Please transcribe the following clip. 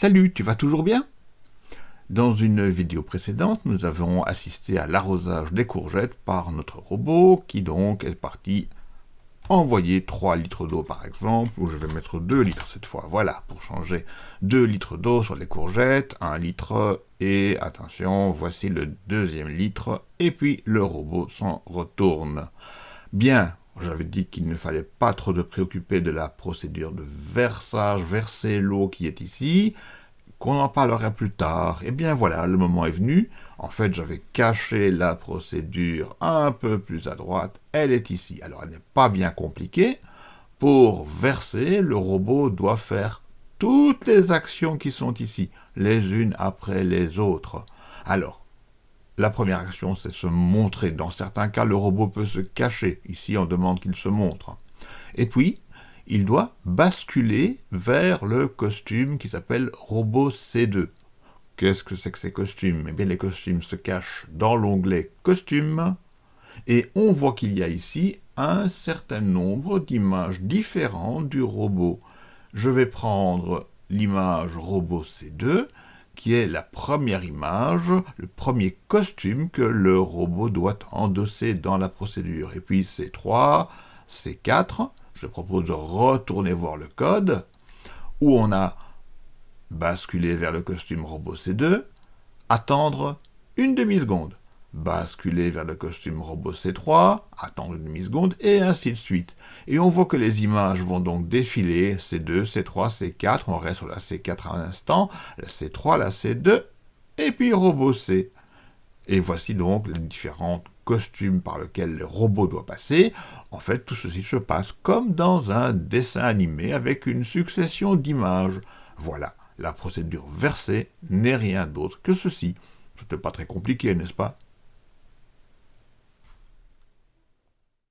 Salut, tu vas toujours bien? Dans une vidéo précédente, nous avons assisté à l'arrosage des courgettes par notre robot, qui donc est parti envoyer 3 litres d'eau par exemple, ou je vais mettre 2 litres cette fois, voilà, pour changer 2 litres d'eau sur les courgettes, 1 litre, et attention, voici le deuxième litre, et puis le robot s'en retourne. Bien, j'avais dit qu'il ne fallait pas trop de préoccuper de la procédure de versage, verser l'eau qui est ici, qu'on en parlerait plus tard. Eh bien voilà, le moment est venu. En fait, j'avais caché la procédure un peu plus à droite. Elle est ici. Alors, elle n'est pas bien compliquée. Pour verser, le robot doit faire toutes les actions qui sont ici, les unes après les autres. Alors, la première action, c'est se montrer. Dans certains cas, le robot peut se cacher. Ici, on demande qu'il se montre. Et puis, il doit basculer vers le costume qui s'appelle Robot C2. Qu'est-ce que c'est que ces costumes? Eh bien, les costumes se cachent dans l'onglet Costumes, et on voit qu'il y a ici un certain nombre d'images différentes du robot. Je vais prendre l'image Robot C2, qui est la première image, le premier costume que le robot doit endosser dans la procédure. Et puis C3, C4, je propose de retourner voir le code, où on a basculé vers le costume robot C2, attendre une demi-seconde basculer vers le costume robot C3, attendre une demi-seconde, et ainsi de suite. Et on voit que les images vont donc défiler, C2, C3, C4, on reste sur la C4 un instant, la C3, la C2, et puis robot C. Et voici donc les différents costumes par lesquels le robot doit passer. En fait, tout ceci se passe comme dans un dessin animé avec une succession d'images. Voilà, la procédure versée n'est rien d'autre que ceci. C'était pas très compliqué, n'est-ce pas?